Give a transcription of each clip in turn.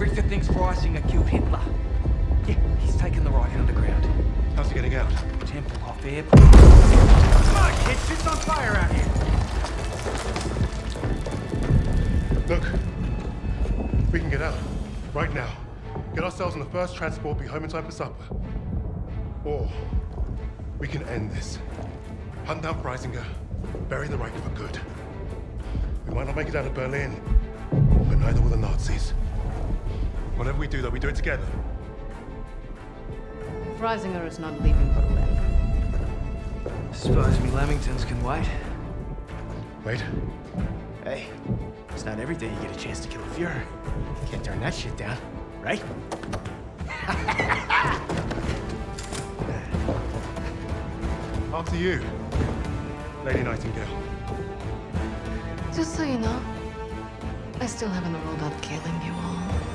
Brewster thinks Freisinger killed Hitler. Yeah, he's taken the Reich underground. How's he getting out? Tempelhof Airport. Come on, kids, shit's on fire out here. Look, we can get out. Right now. Get ourselves on the first transport, be home in time for supper. Or we can end this. Hunt down Freisinger, bury the Reich for good. We might not make it out of Berlin, but neither will the Nazis. Whatever we do, though, we do it together. Freisinger is not leaving for Berlin. Suppose me Lamingtons can wait. Wait. Hey, it's not every day you get a chance to kill a Fuhrer. Can't turn that shit down, right? After you, Lady Nightingale. Just so you know, I still haven't ruled out killing you all.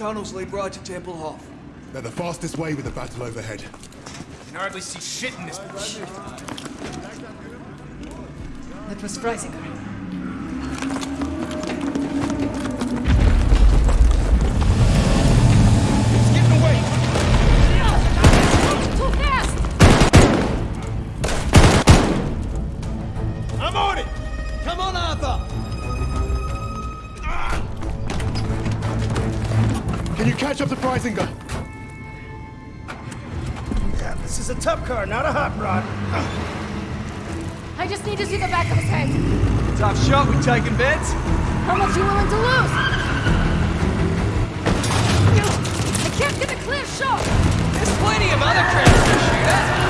Tunnels lead right to Tempelhof. They're the fastest way with the battle overhead. You can hardly see shit in this bitch. That was Freisinger. Catch up to Freisinger? Yeah, this is a tough car, not a hot rod. I just need to see the back of his head. Tough shot, we taking bets? How much you willing to lose? I can't get a clear shot! There's plenty of other Krauts to shoot at.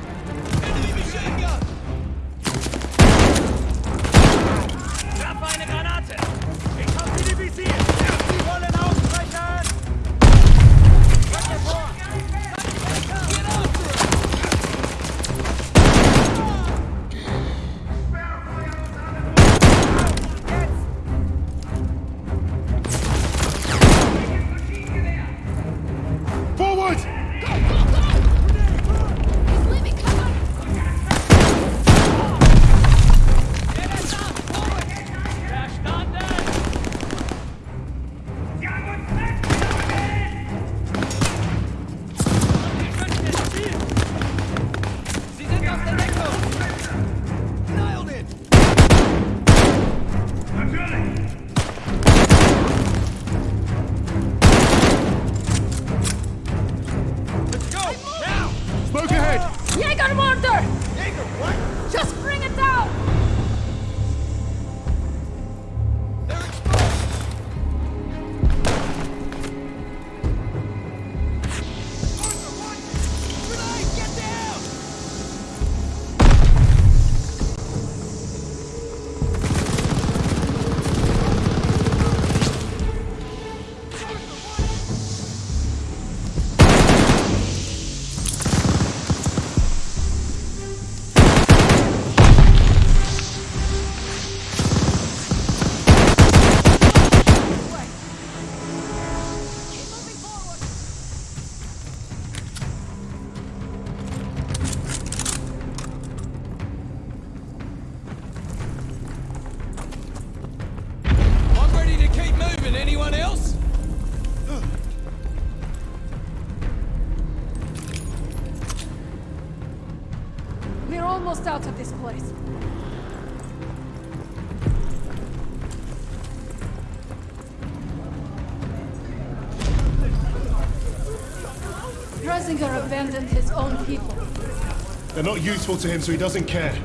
not useful to him, so he doesn't care.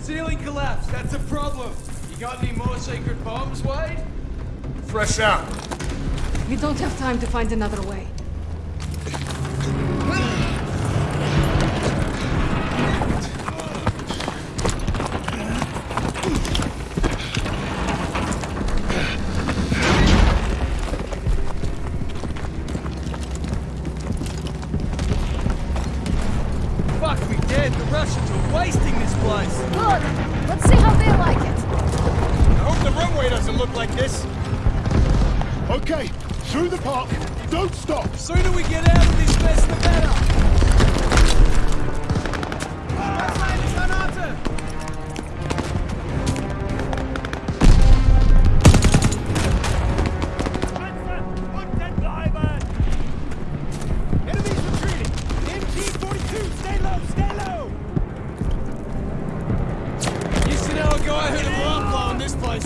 Ceiling collapsed. That's a problem. You got any more sacred bombs, Wade? Fresh out. We don't have time to find another way.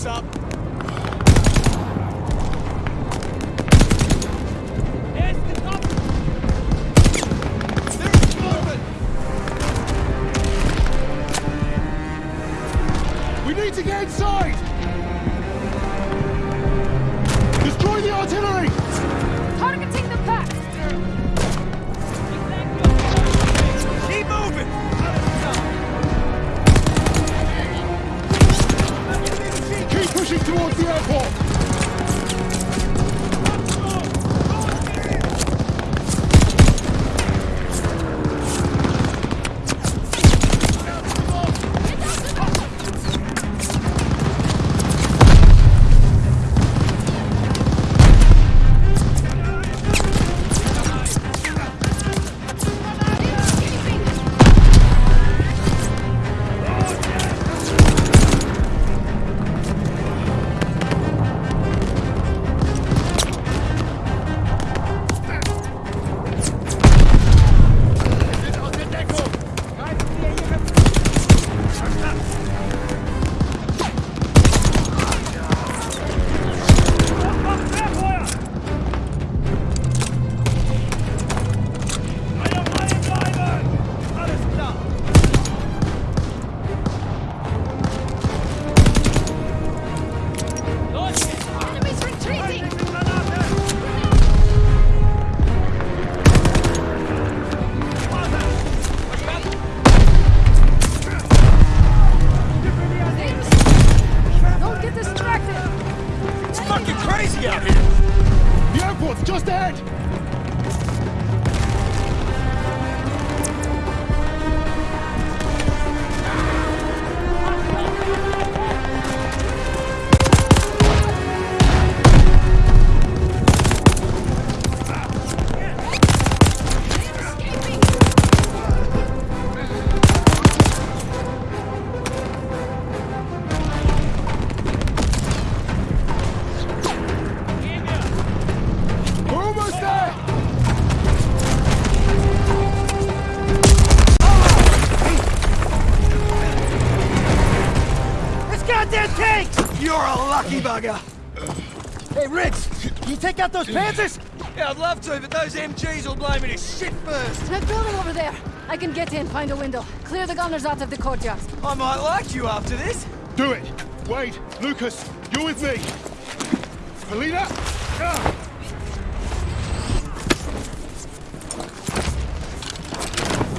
Up. Crazy out here! The airport's just ahead. Lucky bugger. Hey, Rich, can you take out those Panthers? Yeah, I'd love to, but those MGs will blow me to shit first. That building over there. I can get in, find a window. Clear the gunners out of the courtyard. I might like you after this. Do it. Wade, Lucas, you're with me. Polina. ah.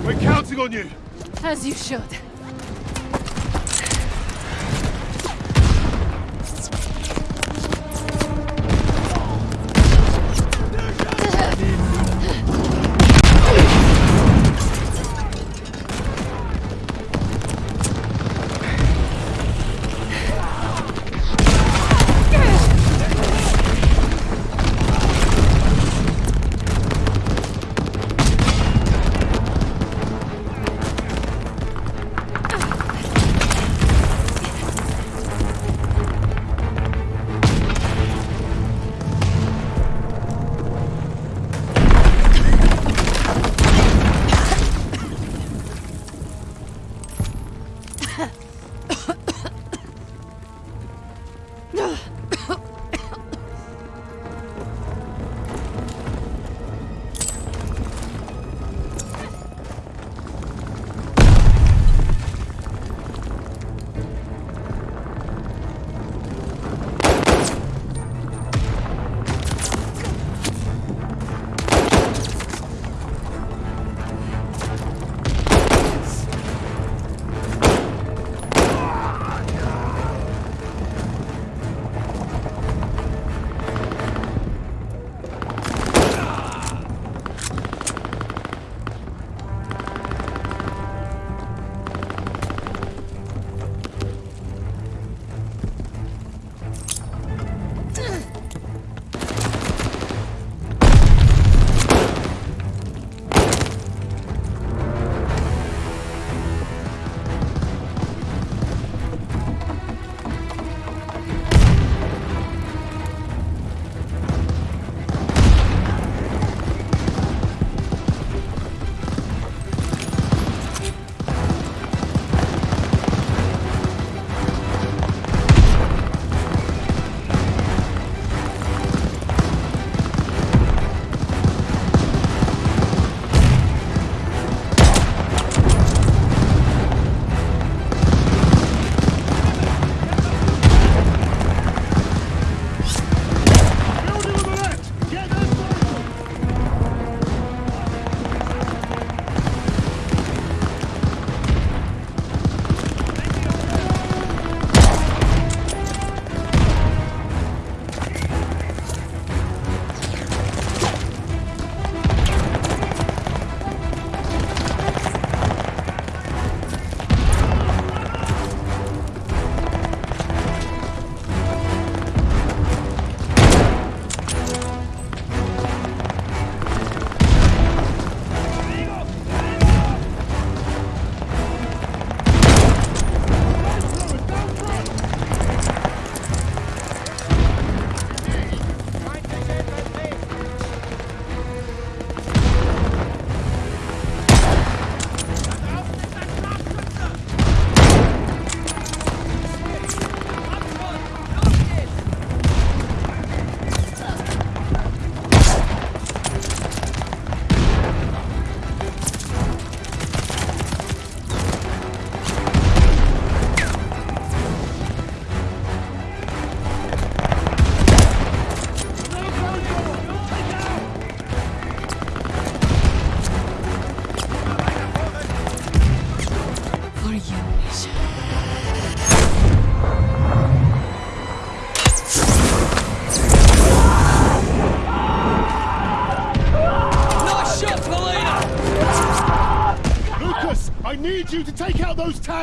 We're counting on you. As you should.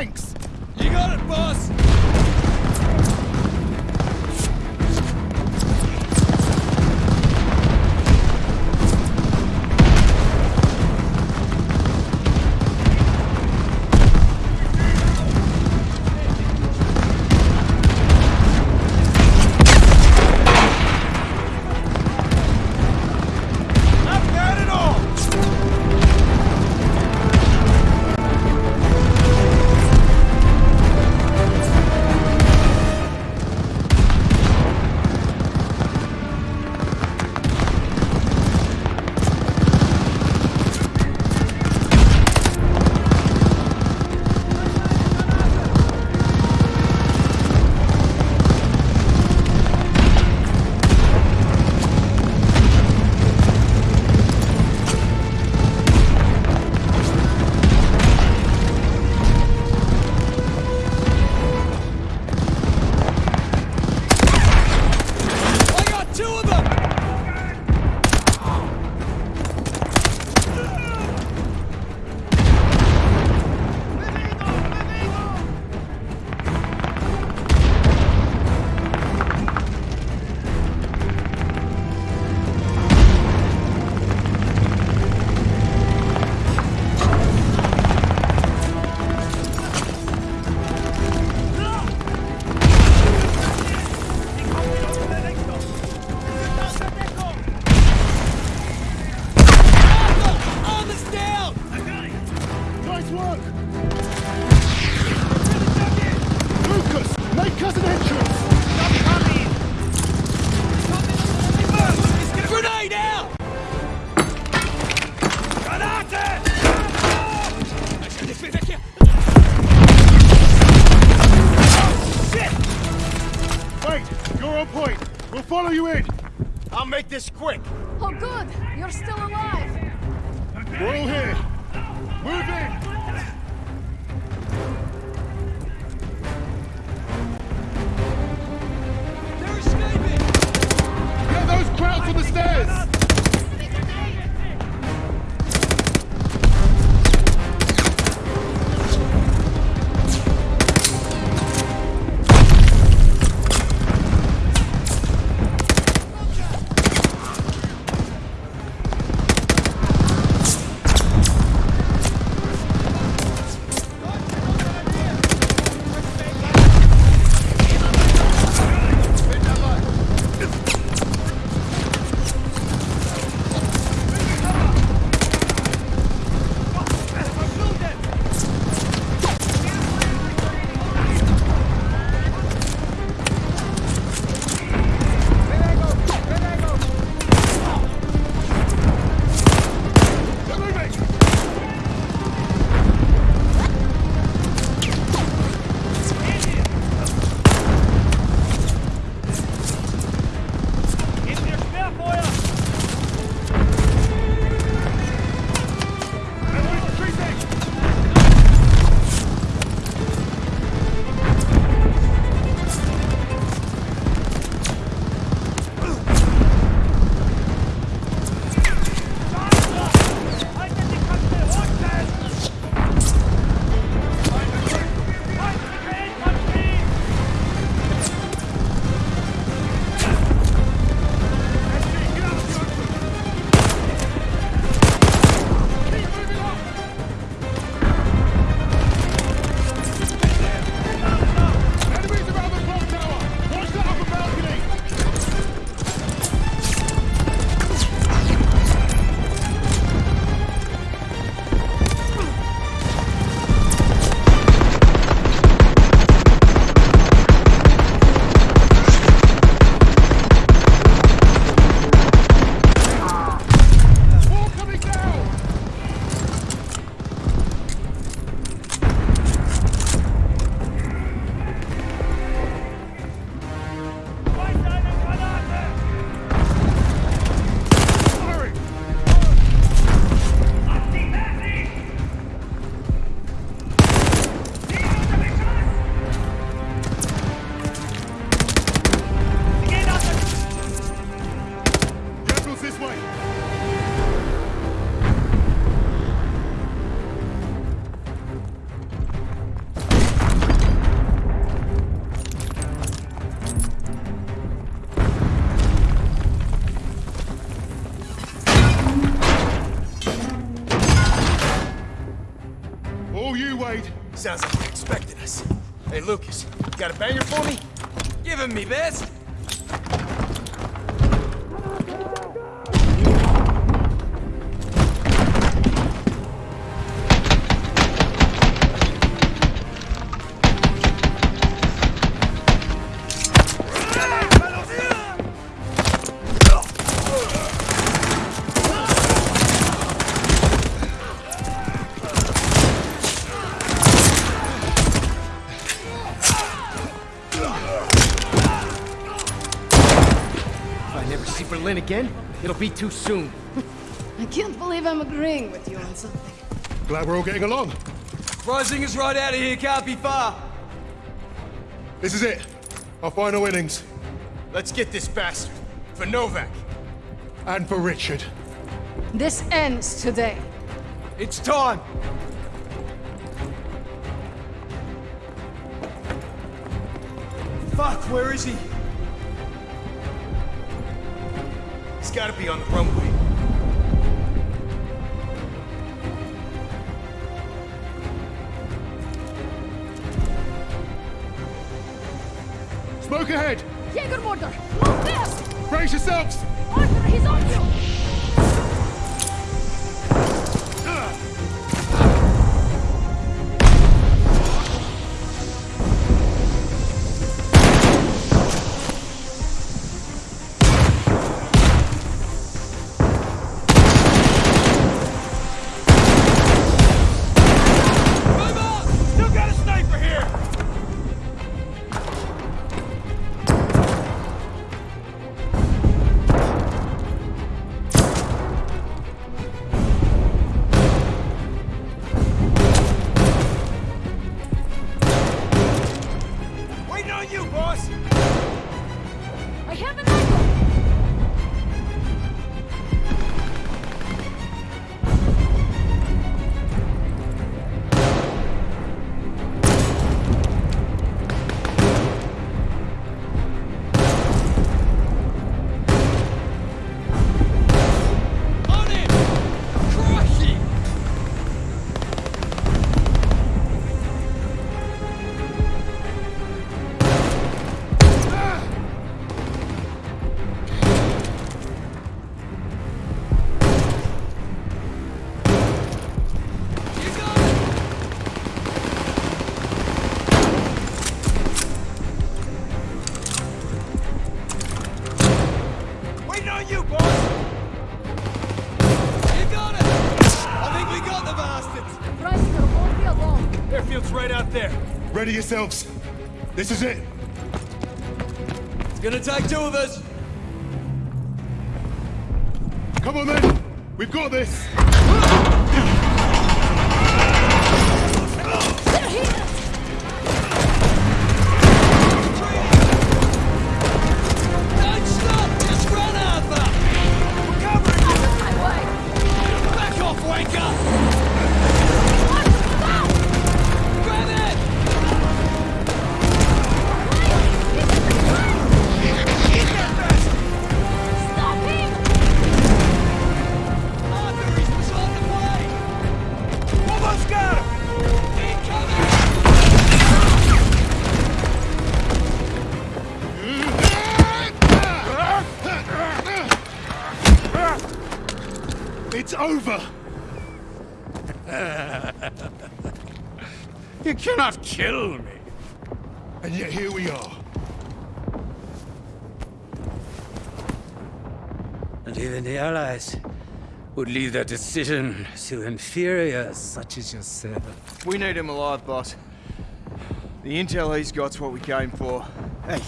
Tanks! Wait, you're on point. We'll follow you in. I'll make this quick. Oh, good. You're still alive. We're all here. Move in. They're escaping! Get those Krauts on the stairs. I Berlin again, it'll be too soon. I can't believe I'm agreeing with you on something. Glad we're all getting along. Rising us right out of here can't be far. This is it. Our final innings. Let's get this bastard. For Novak. And for Richard. This ends today. It's time. Fuck, where is he? He's gotta be on the runway. Smoke ahead! Jägermorder! Move fast! Brace yourselves! Arthur, he's on you! Ready yourselves. This is it. It's gonna take two of us. Come on then. We've got this. And even the Allies would leave their decision to inferiors such as yourself. We need him alive, boss. The intel he's got's what we came for. Hey,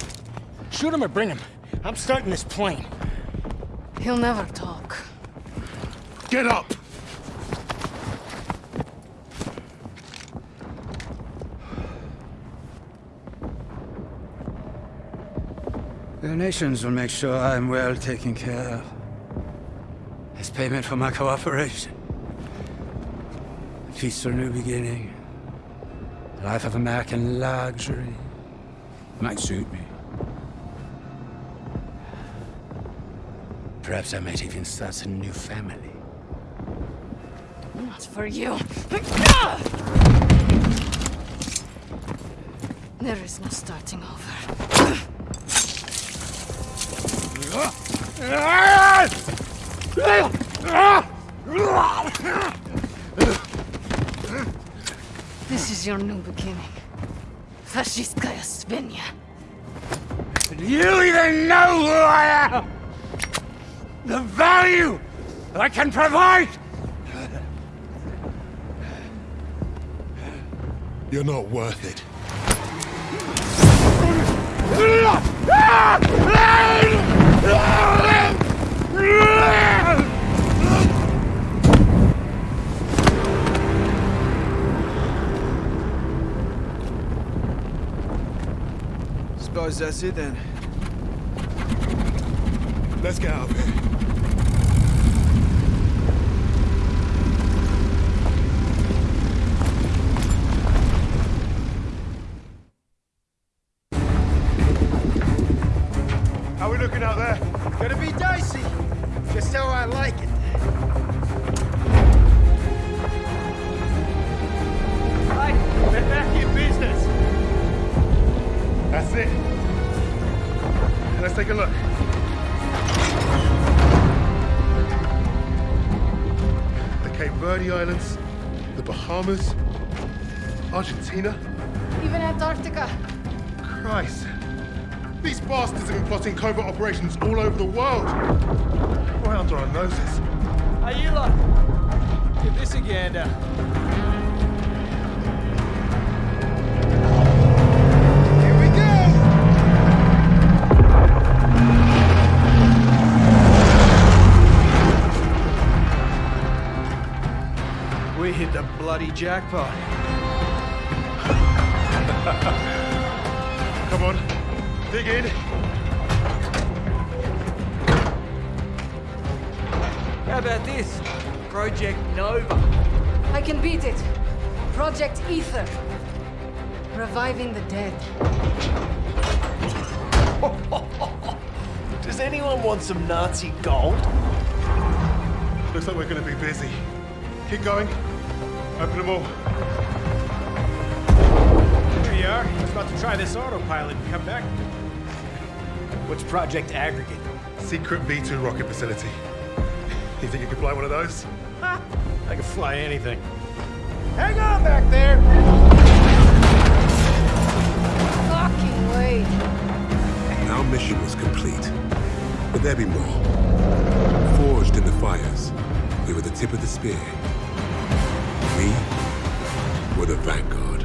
shoot him or bring him. I'm starting this plane. He'll never talk. Get up. The nations will make sure I'm well taken care of. As payment for my cooperation. A peaceful new beginning. A life of American luxury. Might suit me. Perhaps I might even start a new family. Not for you. There is no starting over. Ah! Ah! This is your new beginning. Fascistkaya Svenja. Do you even know who I am? The value I can provide? You're not worth it. Suppose that's it then. Let's get out of here. Islands, the Bahamas, Argentina. Even Antarctica. Christ. These bastards have been plotting covert operations all over the world. Right under our noses. Hey, you lot. Give this a gander. Uh, jackpot. Come on, dig in. How about this? Project Nova. I can beat it. Project Aether. Reviving the dead. Does anyone want some Nazi gold? Looks like we're gonna be busy. Keep going. Open them all. Here you are. I was about to try this autopilot and come back. What's Project Aggregate? Secret V2 rocket facility. You think you could fly one of those? I can fly anything. Hang on back there! Fucking way. Our mission was complete. But there be more. Forged in the fires, we were the tip of the spear. Vanguard.